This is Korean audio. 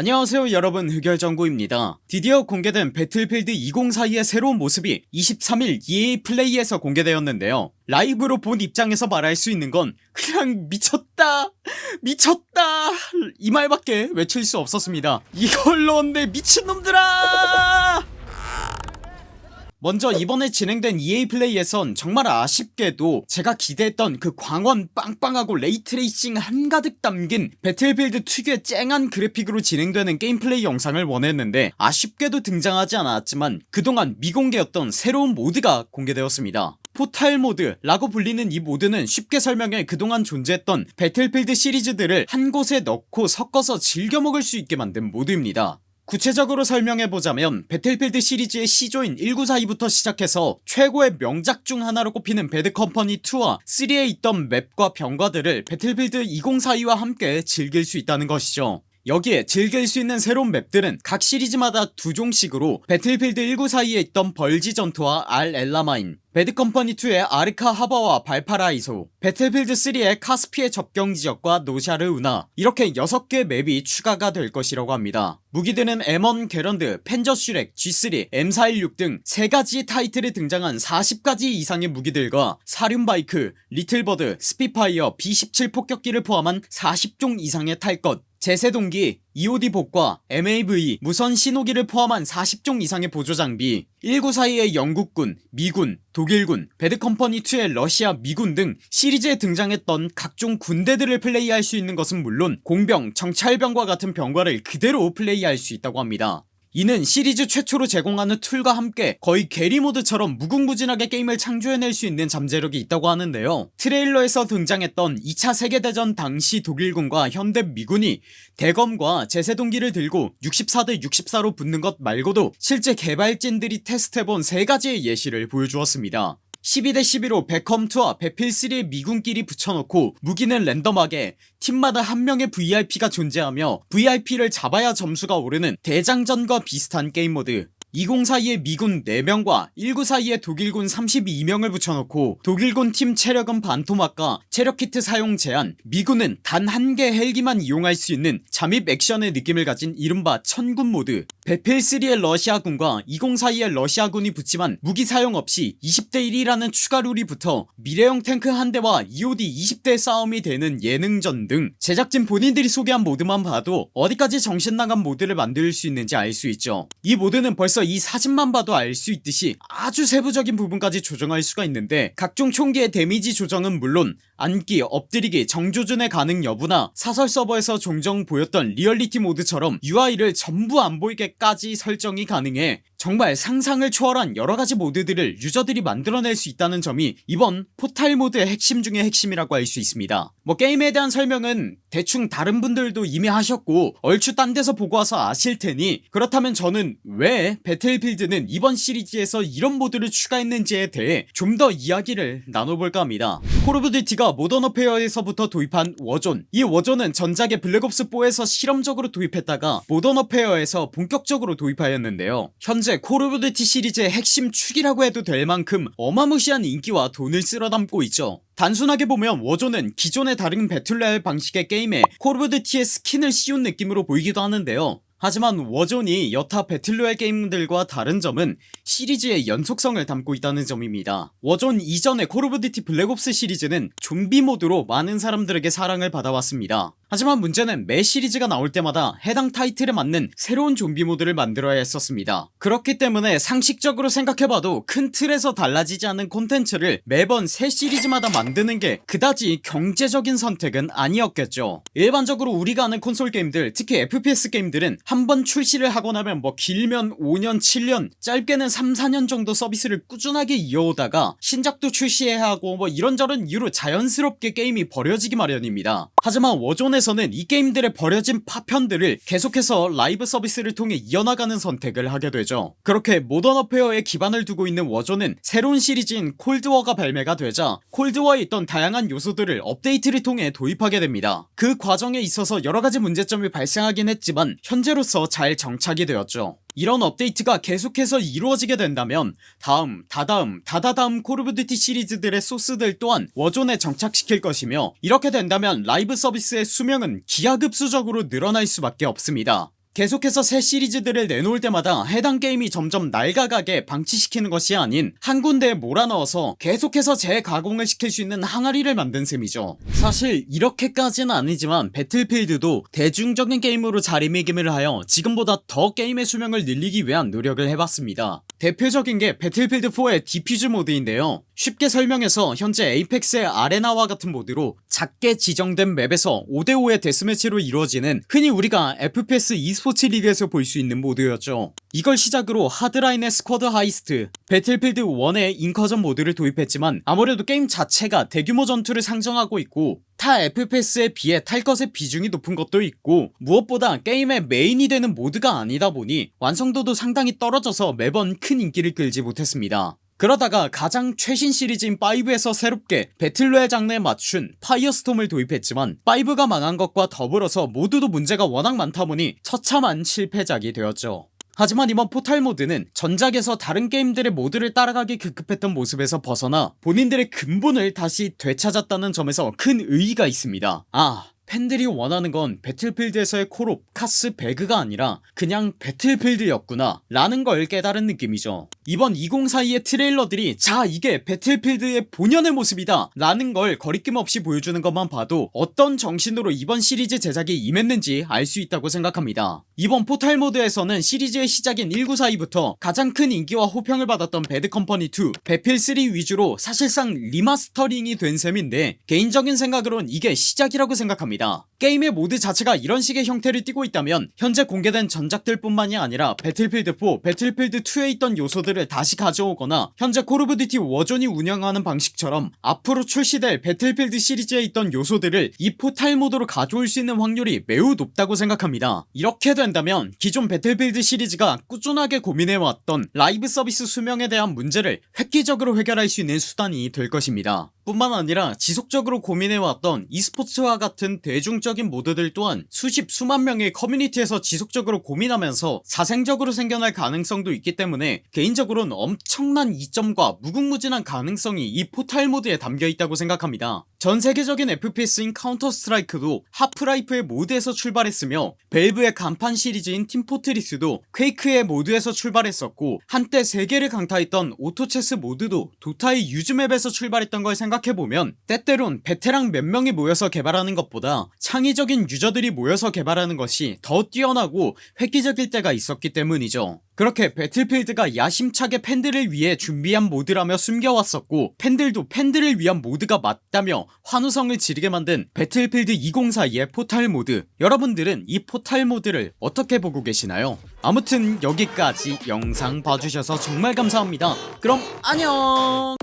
안녕하세요 여러분. 흑열정구입니다. 드디어 공개된 배틀필드 2042의 새로운 모습이 23일 EA 플레이에서 공개되었는데요. 라이브로 본 입장에서 말할 수 있는 건 그냥 미쳤다! 미쳤다! 이 말밖에 외칠 수 없었습니다. 이걸 넣었네 미친놈들아 먼저 이번에 진행된 EA 플레이에선 정말 아쉽게도 제가 기대했던 그 광원 빵빵하고 ray tracing 한가득 담긴 배틀필드 특유의 쨍한 그래픽으로 진행되는 게임 플레이 영상을 원했는데 아쉽게도 등장하지 않았지만 그동안 미공개였던 새로운 모드가 공개되었습니다. 포탈 모드 라고 불리는 이 모드는 쉽게 설명해 그동안 존재했던 배틀필드 시리즈들을 한 곳에 넣고 섞어서 즐겨 먹을 수 있게 만든 모드입니다 구체적으로 설명해보자면 배틀필드 시리즈의 시조인 1942부터 시작해서 최고의 명작 중 하나로 꼽히는 배드컴퍼니 2와 3에 있던 맵과 병과들을 배틀필드 2042와 함께 즐길 수 있다는 것이죠 여기에 즐길 수 있는 새로운 맵들은 각 시리즈마다 두 종씩으로 배틀필드 1942에 있던 벌지 전투와 알 엘라메인 배드컴퍼니2의 아르카 하버와 발파라이소 배틀필드3의 카스피의 접경 지역과 노샤르 운하 이렇게 6개 맵이 추가가 될 것이라고 합니다. 무기들은 M1 게런드, 펜저 슈렉, G3, M416 등 3가지 타이틀에 등장한 40가지 이상의 무기들과 사륜바이크, 리틀버드, 스피파이어, B17 폭격기를 포함한 40종 이상의 탈것 제세동기, EOD 봇과, MAV, 무선 신호기를 포함한 40종 이상의 보조장비 1942의 영국군, 미군, 독일군, 배드컴퍼니2의 러시아 미군 등 시리즈에 등장했던 각종 군대들을 플레이할 수 있는 것은 물론 공병, 정찰병과 같은 병과를 그대로 플레이할 수 있다고 합니다 이는 시리즈 최초로 제공하는 tool과 함께 거의 게리모드처럼 무궁무진하게 게임을 창조해낼 수 있는 잠재력이 있다고 하는데요. 트레일러에서 등장했던 2차 세계대전 당시 독일군과 현대 미군이 대검과 제세동기를 들고 64대 64로 붙는 것 말고도 실제 개발진들이 테스트해본 3가지의 예시를 보여주었습니다 12대 12로 배컴2와 배필3의 미군끼리 붙여놓고 무기는 랜덤하게 팀마다 한 명의 VIP가 존재하며 VIP를 잡아야 점수가 오르는 대장전과 비슷한 게임 모드 2042의 미군 4명과 1942의 독일군 32명을 붙여놓고 독일군 팀 체력은 반토막과 체력키트 사용 제한 미군은 단 한 개 헬기만 이용할 수 있는 잠입 액션의 느낌을 가진 이른바 천군 모드. 배필3의 러시아군과 2042의 러시아군이 붙지만 무기 사용 없이 20대 1이라는 추가 룰이 붙어 미래형 탱크 한 대와 EOD 20대 싸움이 되는 예능전 등 제작진 본인들이 소개한 모드만 봐도 어디까지 정신나간 모드를 만들 수 있는지 알 수 있죠. 이 모드는 벌써 이 사진만 봐도 알 수 있듯이 아주 세부적인 부분까지 조정할 수가 있는데 각종 총기의 데미지 조정은 물론 앉기 엎드리기 정조준의 가능 여부나 사설 서버에서 종종 보였던 리얼리티 모드처럼 UI를 전부 안 보이게까지 설정이 가능해 정말 상상을 초월한 여러가지 모드들을 유저들이 만들어낼 수 있다는 점이 이번 포탈 모드의 핵심 중의 핵심이라고 할 수 있습니다. 뭐 게임에 대한 설명은 대충 다른 분들도 이미 하셨고 얼추 딴 데서 보고 와서 아실테니 그렇다면 저는 왜 배틀필드는 이번 시리즈에서 이런 모드를 추가했는지에 대해 좀 더 이야기를 나눠볼까 합니다. 콜 오브 듀티가 모던 워페어에서부터 도입한 워존. 이 워존은 전작의 블랙옵스4에서 실험적으로 도입했다가 모던 워페어에서 본격적으로 도입하였는데요 현재 콜 오브 듀티 시리즈의 핵심 축이라고 해도 될 만큼 어마무시한 인기와 돈을 쓸어담고 있죠. 단순하게 보면 워존은 기존의 다른 배틀로얄 방식의 게임에 콜 오브 듀티의 스킨을 씌운 느낌으로 보이기도 하는데요. 하지만 워존이 여타 배틀로얄 게임들과 다른 점은 시리즈의 연속성을 담고 있다는 점입니다. 워존 이전의 콜 오브 듀티 블랙옵스 시리즈는 좀비 모드로 많은 사람들에게 사랑을 받아왔습니다 하지만 문제는 매 시리즈가 나올 때마다 해당 타이틀에 맞는 새로운 좀비 모드를 만들어야 했었습니다. 그렇기 때문에 상식적으로 생각해봐도 큰 틀에서 달라지지 않은 콘텐츠를 매번 새 시리즈마다 만드는 게 그다지 경제적인 선택은 아니었겠죠. 일반적으로 우리가 아는 콘솔 게임들 특히 FPS 게임들은 한 번 출시를 하고 나면 뭐 길면 5년 7년 짧게는 3, 4년 정도 서비스를 꾸준하게 이어오다가 신작도 출시해야 하고 뭐 이런저런 이유로 자연스럽게 게임이 버려지기 마련입니다. 하지만 워존 에서는 이 게임들의 버려진 파편들을 계속해서 라이브 서비스를 통해 이어나가는 선택을 하게 되죠. 그렇게 모던 워페어에 기반을 두고 있는 워존은 새로운 시리즈인 콜드워가 발매가 되자 콜드워에 있던 다양한 요소들을 업데이트를 통해 도입하게 됩니다. 그 과정에 있어서 여러가지 문제점이 발생하긴 했지만 현재로서 잘 정착이 되었죠 이런 업데이트가 계속해서 이루어지게 된다면 다음 다다음 다다다음 콜 오브 듀티 시리즈들의 소스들 또한 워존에 정착시킬 것이며 이렇게 된다면 라이브 서비스의 수명은 기하급수적으로 늘어날 수밖에 없습니다 계속해서 새 시리즈들을 내놓을 때마다 해당 게임이 점점 낡아가게 방치시키는 것이 아닌 한 군데에 몰아넣어서 계속해서 재가공을 시킬 수 있는 항아리를 만든 셈이죠. 사실 이렇게까지는 아니지만 배틀필드도 대중적인 게임으로 자리매김을 하여 지금보다 더 게임의 수명을 늘리기 위한 노력을 해봤습니다. 대표적인 게 배틀필드4의 defuse 모드인데요 쉽게 설명해서 현재 에이펙스의 아레나와 같은 모드로 작게 지정된 맵에서 5대5의 데스매치로 이루어지는 흔히 우리가 FPS e스포츠 리그에서 볼 수 있는 모드였죠. 이걸 시작으로 하드라인의 squad heist 배틀필드 1의 incursion 모드를 도입했지만 아무래도 게임 자체가 대규모 전투를 상정하고 있고 타 FPS에 비해 탈 것의 비중이 높은 것도 있고 무엇보다 게임의 메인이 되는 모드가 아니다 보니 완성도도 상당히 떨어져서 매번 큰 인기를 끌지 못했습니다 그러다가 가장 최신 시리즈인 5에서 새롭게 배틀로얄 장르에 맞춘 파이어스톰을 도입했지만 5가 망한 것과 더불어서 모드도 문제가 워낙 많다 보니 처참한 실패작이 되었죠. 하지만 이번 포탈 모드는 전작에서 다른 게임들의 모드를 따라가기 급급했던 모습에서 벗어나 본인들의 근본을 다시 되찾았다는 점에서 큰 의의가 있습니다. 아 팬들이 원하는 건 배틀필드에서의 콜옵 카스 배그가 아니라 그냥 배틀필드였구나 라는 걸 깨달은 느낌이죠. 이번 2042의 트레일러들이 자 이게 배틀필드의 본연의 모습이다 라는 걸 거리낌 없이 보여주는 것만 봐도 어떤 정신으로 이번 시리즈 제작에 임했는지 알 수 있다고 생각합니다. 이번 포탈 모드에서는 시리즈의 시작인 1942부터 가장 큰 인기와 호평을 받았던 배드컴퍼니2 배필3 위주로 사실상 리마스터링이 된 셈인데 개인적인 생각으론 이게 시작이라고 생각합니다. 게임의 모드 자체가 이런 식의 형태를 띠고 있다면 현재 공개된 전작들 뿐만이 아니라 배틀필드4 배틀필드2에 있던 요소들을 다시 가져오거나 현재 콜오브듀티 워존이 운영하는 방식처럼 앞으로 출시될 배틀필드 시리즈에 있던 요소들을 이 포탈 모드로 가져올 수 있는 확률이 매우 높다고 생각합니다. 이렇게 된다면 기존 배틀필드 시리즈가 꾸준하게 고민해왔던 라이브 서비스 수명에 대한 문제를 획기적으로 해결할 수 있는 수단이 될 것입니다. 뿐만 아니라 지속적으로 고민해왔던 e스포츠와 같은 대중적인 모드들 또한 수십 수만 명의 커뮤니티에서 지속적으로 고민하면서 자생적으로 생겨날 가능성도 있기 때문에 개인적으로는 엄청난 이점과 무궁무진한 가능성이 이 포탈 모드에 담겨있다고 생각합니다. 전세계적인 FPS인 카운터 스트라이크도 하프라이프의 모드에서 출발했으며 벨브의 간판 시리즈인 팀포트리스도 퀘이크의 모드에서 출발했었고 한때 세계를 강타했던 오토체스 모드도 도타의 유즈맵에서 출발했던 걸 생각해보면 때때론 베테랑 몇 명이 모여서 개발하는 것보다 창의적인 유저들이 모여서 개발하는 것이 더 뛰어나고 획기적일 때가 있었기 때문이죠. 그렇게 배틀필드가 야심차게 팬들을 위해 준비한 모드라며 숨겨왔었고 팬들도 팬들을 위한 모드가 맞다며 환호성을 지르게 만든 배틀필드 2042의 포탈 모드. 여러분들은 이 포탈 모드를 어떻게 보고 계시나요? 아무튼 여기까지 영상 봐주셔서 정말 감사합니다. 그럼 안녕